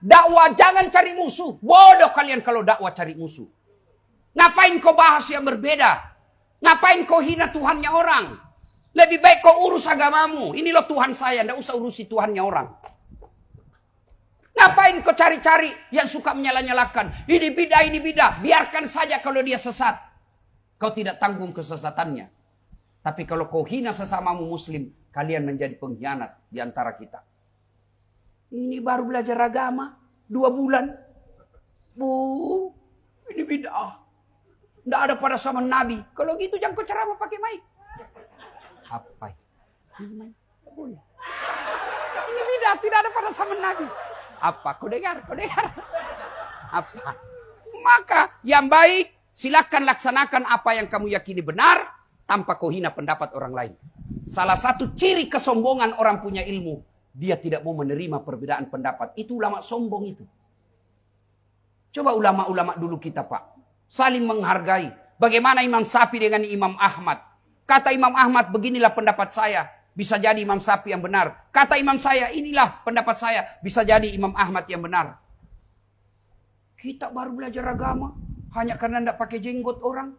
Dakwah jangan cari musuh. Bodoh kalian kalau dakwah cari musuh. Ngapain kau bahas yang berbeda? Ngapain kau hina Tuhannya orang? Lebih baik kau urus agamamu. Ini loh Tuhan saya, ndak usah urusi Tuhannya orang. Ngapain kau cari-cari yang suka menyala-nyalakan? Ini bidah, ini bidah. Biarkan saja kalau dia sesat. Kau tidak tanggung kesesatannya. Tapi kalau kau hina sesamamu muslim, kalian menjadi pengkhianat di antara kita. Ini baru belajar agama, dua bulan. Bu, ini bid'ah. Tidak ada pada zaman Nabi. Kalau gitu jangan kau ceramah pakai mic. Apa? Ini boleh. Ini bid'ah, tidak ada pada zaman Nabi. Apa? Kau dengar? Kau dengar? Apa? Maka yang baik silakan laksanakan apa yang kamu yakini benar tanpa kau hina pendapat orang lain. Salah satu ciri kesombongan orang punya ilmu, dia tidak mau menerima perbedaan pendapat. Itu ulama sombong itu. Coba ulama-ulama dulu kita pak. Saling menghargai. Bagaimana Imam Sapi dengan Imam Ahmad. Kata Imam Ahmad, beginilah pendapat saya. Bisa jadi Imam Sapi yang benar. Kata Imam saya, inilah pendapat saya. Bisa jadi Imam Ahmad yang benar. Kita baru belajar agama. Hanya karena tidak pakai jenggot orang.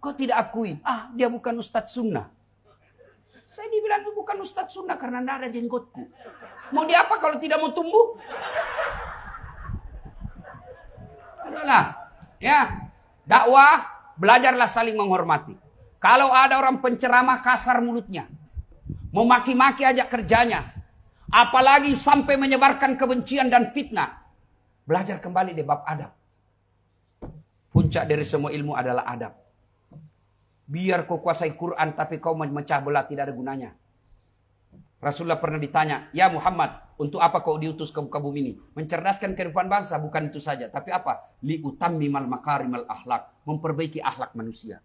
Kau tidak akui. Ah, dia bukan Ustadz Sunnah. Saya dibilang bukan Ustadz Sunnah karena tidak ada jenggotku. Mau dia apa kalau tidak mau tumbuh? Adalah, ya, dakwah, belajarlah saling menghormati. Kalau ada orang penceramah kasar mulutnya, memaki-maki aja kerjanya, apalagi sampai menyebarkan kebencian dan fitnah, belajar kembali di bab adab. Puncak dari semua ilmu adalah adab. Biar kau kuasai Quran tapi kau memecah belah tidak ada gunanya. Rasulullah pernah ditanya, ya Muhammad, untuk apa kau diutus ke muka bumi ini? Mencerdaskan kehidupan bangsa, bukan itu saja. Tapi apa? Li utammimal makarimal akhlak. Memperbaiki akhlak manusia.